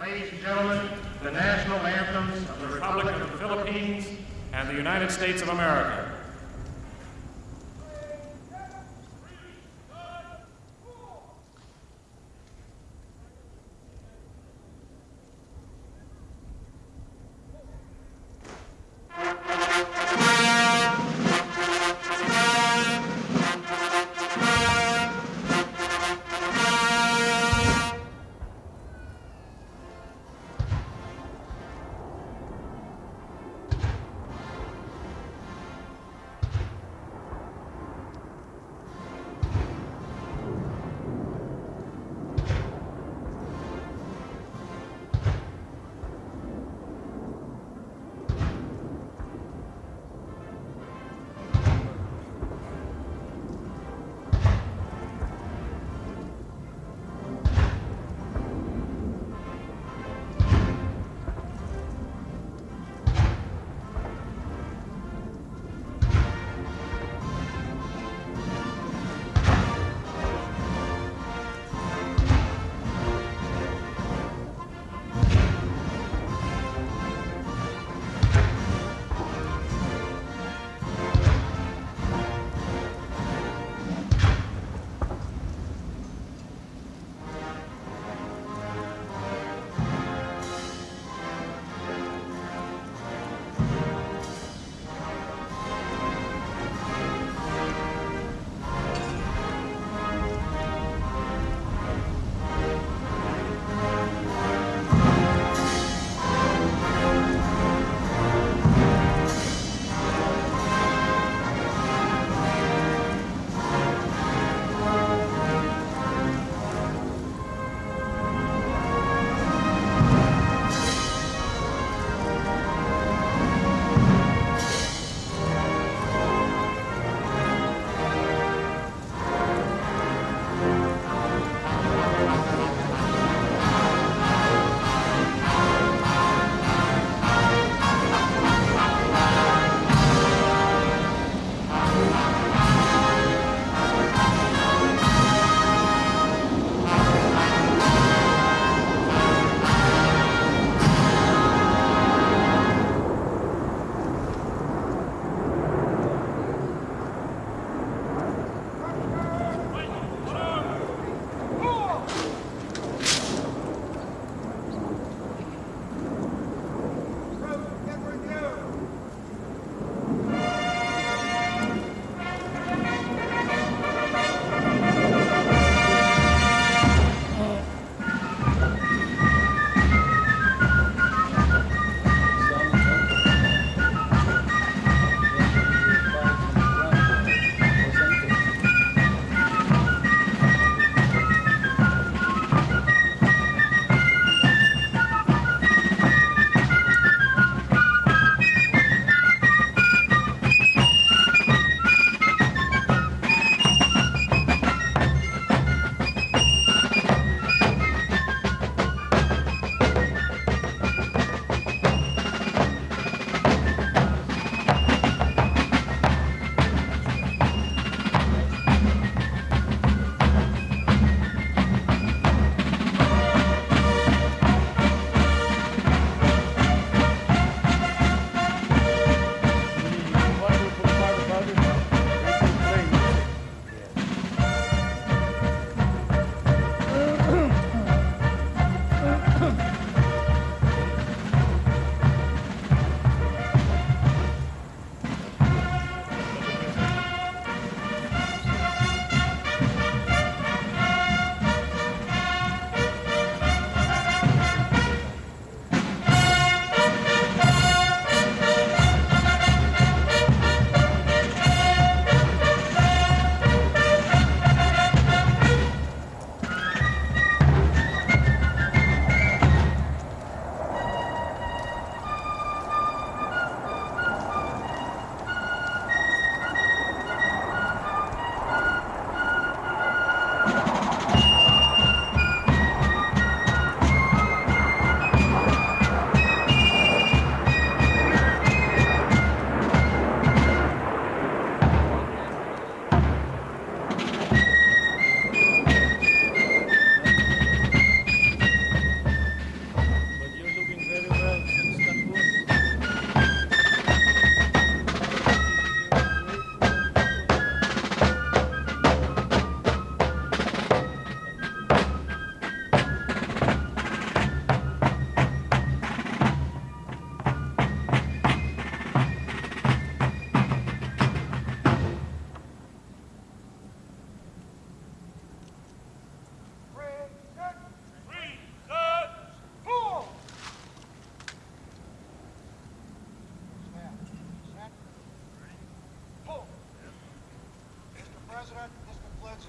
Ladies and gentlemen, the national anthems of the Republic of the Philippines and the United States of America.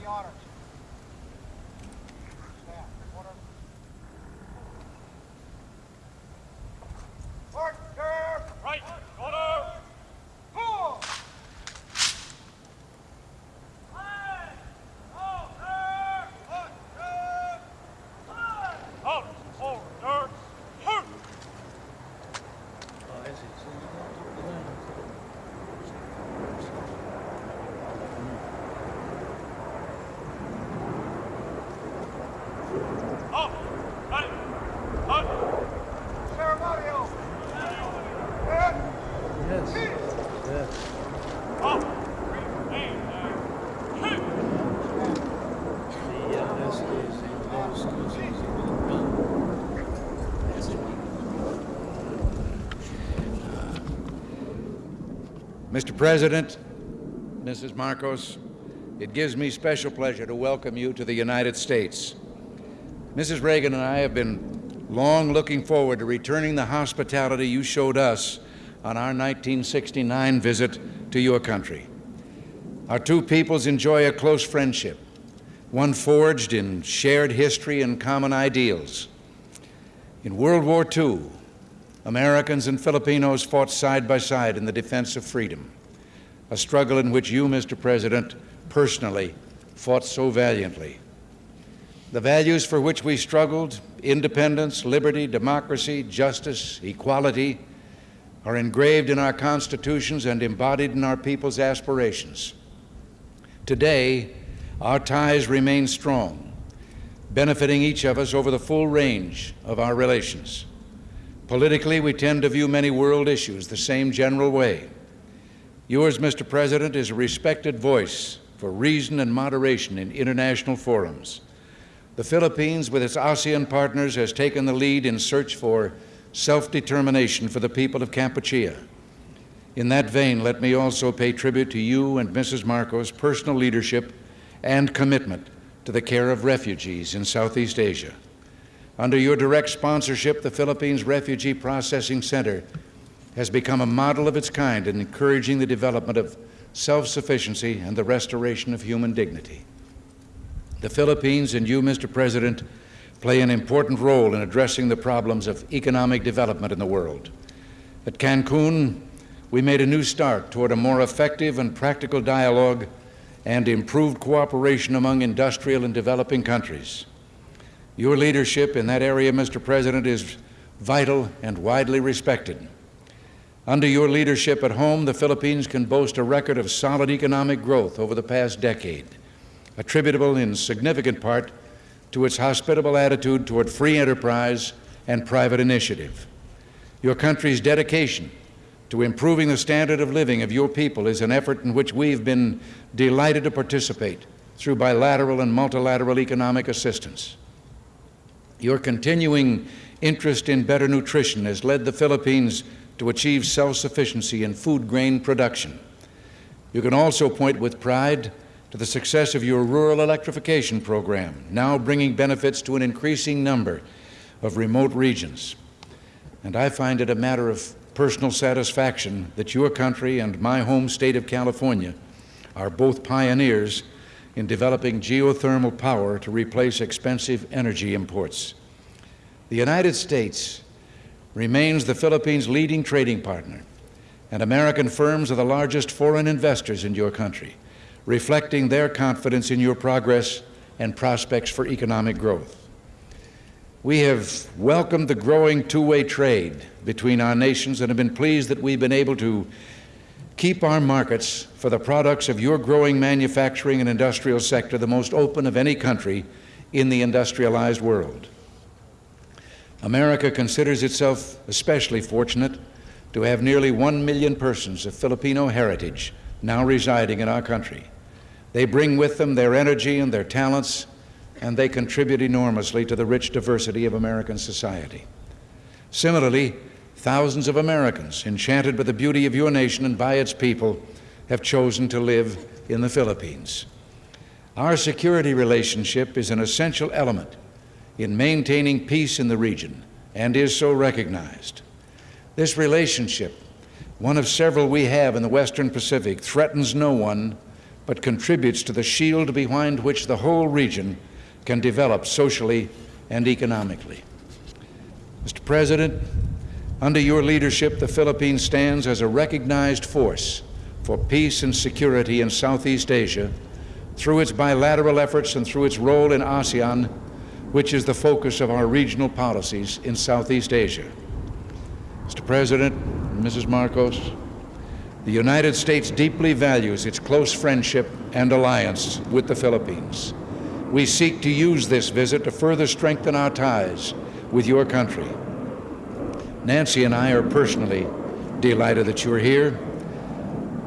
That's Mr. President, Mrs. Marcos, it gives me special pleasure to welcome you to the United States. Mrs. Reagan and I have been long looking forward to returning the hospitality you showed us on our 1969 visit to your country. Our two peoples enjoy a close friendship, one forged in shared history and common ideals. In World War II, Americans and Filipinos fought side by side in the defense of freedom, a struggle in which you, Mr. President, personally fought so valiantly. The values for which we struggled independence, liberty, democracy, justice, equality are engraved in our constitutions and embodied in our people's aspirations. Today, our ties remain strong, benefiting each of us over the full range of our relations. Politically, we tend to view many world issues the same general way. Yours, Mr. President, is a respected voice for reason and moderation in international forums. The Philippines, with its ASEAN partners, has taken the lead in search for self-determination for the people of Kampuchea. In that vein, let me also pay tribute to you and Mrs. Marcos' personal leadership and commitment to the care of refugees in Southeast Asia. Under your direct sponsorship, the Philippines Refugee Processing Center has become a model of its kind in encouraging the development of self-sufficiency and the restoration of human dignity. The Philippines and you, Mr. President, play an important role in addressing the problems of economic development in the world. At Cancun, we made a new start toward a more effective and practical dialogue and improved cooperation among industrial and developing countries. Your leadership in that area, Mr. President, is vital and widely respected. Under your leadership at home, the Philippines can boast a record of solid economic growth over the past decade, attributable in significant part to its hospitable attitude toward free enterprise and private initiative. Your country's dedication to improving the standard of living of your people is an effort in which we've been delighted to participate through bilateral and multilateral economic assistance. Your continuing interest in better nutrition has led the Philippines to achieve self-sufficiency in food grain production. You can also point with pride to the success of your rural electrification program, now bringing benefits to an increasing number of remote regions. And I find it a matter of personal satisfaction that your country and my home state of California are both pioneers in developing geothermal power to replace expensive energy imports. The United States remains the Philippines' leading trading partner, and American firms are the largest foreign investors in your country, reflecting their confidence in your progress and prospects for economic growth. We have welcomed the growing two-way trade between our nations and have been pleased that we've been able to keep our markets for the products of your growing manufacturing and industrial sector the most open of any country in the industrialized world. America considers itself especially fortunate to have nearly one million persons of Filipino heritage now residing in our country. They bring with them their energy and their talents, and they contribute enormously to the rich diversity of American society. Similarly, thousands of Americans, enchanted by the beauty of your nation and by its people, have chosen to live in the Philippines. Our security relationship is an essential element in maintaining peace in the region and is so recognized. This relationship, one of several we have in the Western Pacific, threatens no one but contributes to the shield behind which the whole region can develop socially and economically. Mr. President, under your leadership, the Philippines stands as a recognized force for peace and security in Southeast Asia through its bilateral efforts and through its role in ASEAN, which is the focus of our regional policies in Southeast Asia. Mr. President, Mrs. Marcos, the United States deeply values its close friendship and alliance with the Philippines. We seek to use this visit to further strengthen our ties with your country. Nancy and I are personally delighted that you're here,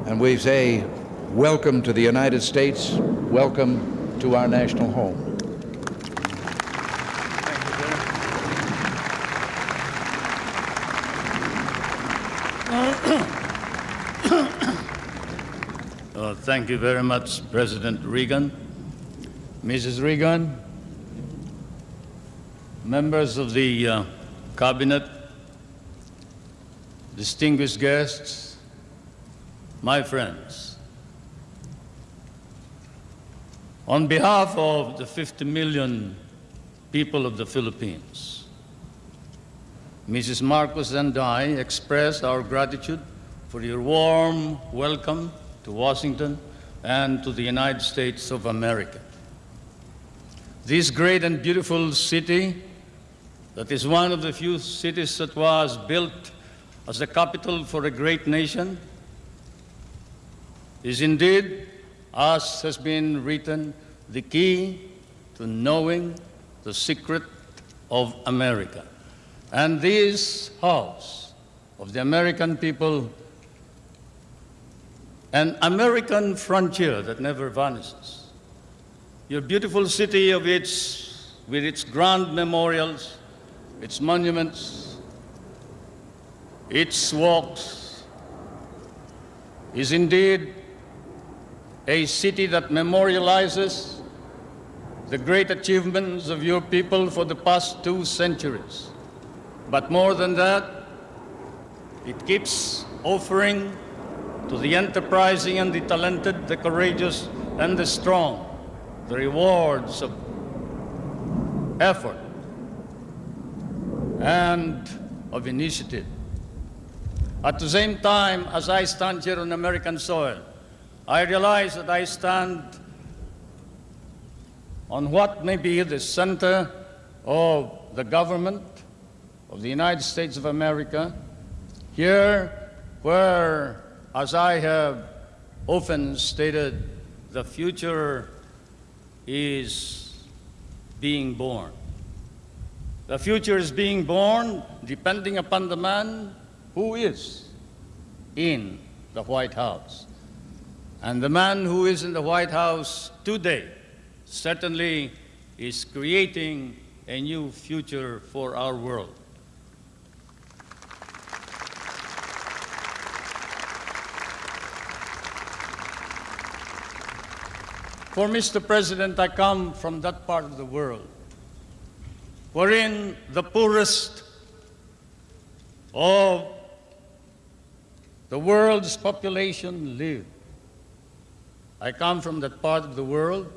and we say welcome to the United States, welcome to our national home. Uh, thank you very much, President Reagan. Mrs. Reagan, members of the uh, Cabinet, distinguished guests, my friends. On behalf of the 50 million people of the Philippines, Mrs. Marcos and I express our gratitude for your warm welcome to Washington and to the United States of America. This great and beautiful city, that is one of the few cities that was built as the capital for a great nation, is indeed, as has been written, the key to knowing the secret of America. And this house of the American people an American frontier that never vanishes. Your beautiful city of its, with its grand memorials, its monuments, its walks, is indeed a city that memorializes the great achievements of your people for the past two centuries. But more than that, it keeps offering to the enterprising and the talented, the courageous and the strong, the rewards of effort and of initiative. At the same time, as I stand here on American soil, I realize that I stand on what may be the center of the government of the United States of America, here where as I have often stated, the future is being born. The future is being born depending upon the man who is in the White House. And the man who is in the White House today certainly is creating a new future for our world. For Mr. President, I come from that part of the world wherein the poorest of the world's population live. I come from that part of the world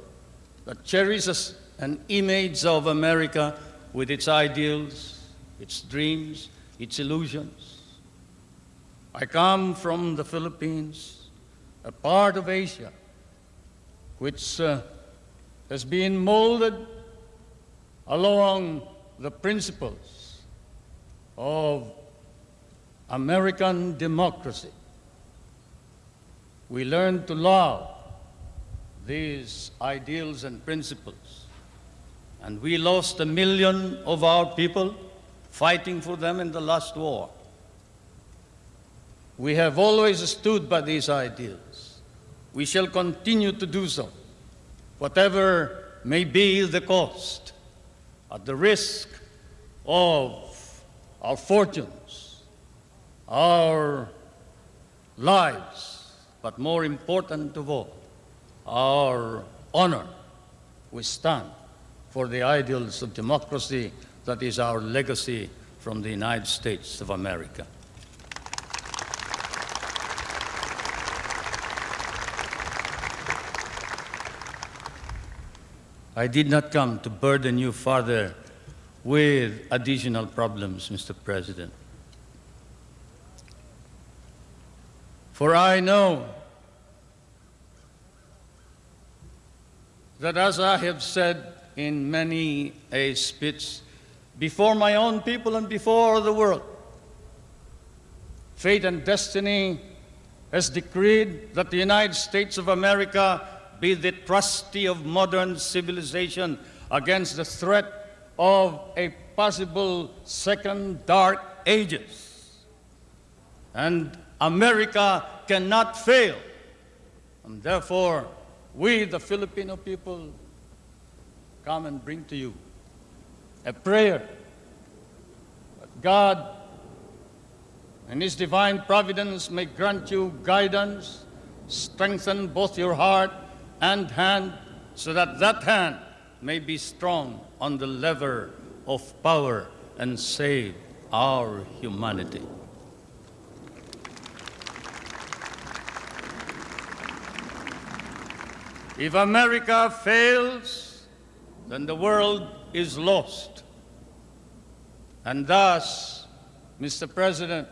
that cherishes an image of America with its ideals, its dreams, its illusions. I come from the Philippines, a part of Asia which uh, has been molded along the principles of American democracy. We learn to love these ideals and principles. And we lost a million of our people fighting for them in the last war. We have always stood by these ideals we shall continue to do so, whatever may be the cost, at the risk of our fortunes, our lives, but more important of all, our honor. We stand for the ideals of democracy that is our legacy from the United States of America. I did not come to burden you further with additional problems, Mr. President. For I know that as I have said in many a speech before my own people and before the world, fate and destiny has decreed that the United States of America be the trustee of modern civilization against the threat of a possible second dark ages. And America cannot fail. And therefore, we, the Filipino people, come and bring to you a prayer that God and His divine providence may grant you guidance, strengthen both your heart and hand, so that that hand may be strong on the lever of power and save our humanity. If America fails, then the world is lost. And thus, Mr. President,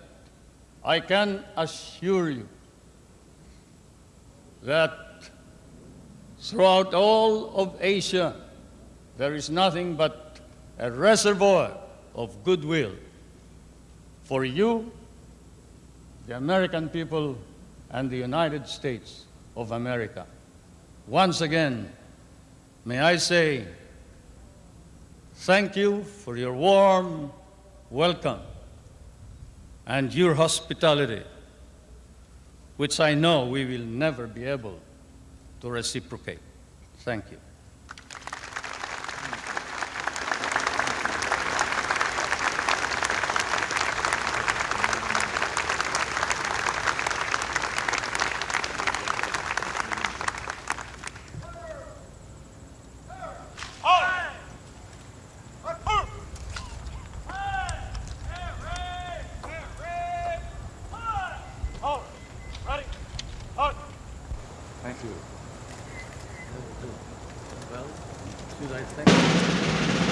I can assure you that throughout all of Asia, there is nothing but a reservoir of goodwill for you, the American people, and the United States of America. Once again, may I say thank you for your warm welcome and your hospitality, which I know we will never be able to reciprocate. Thank you. Thank you. Well, should I thank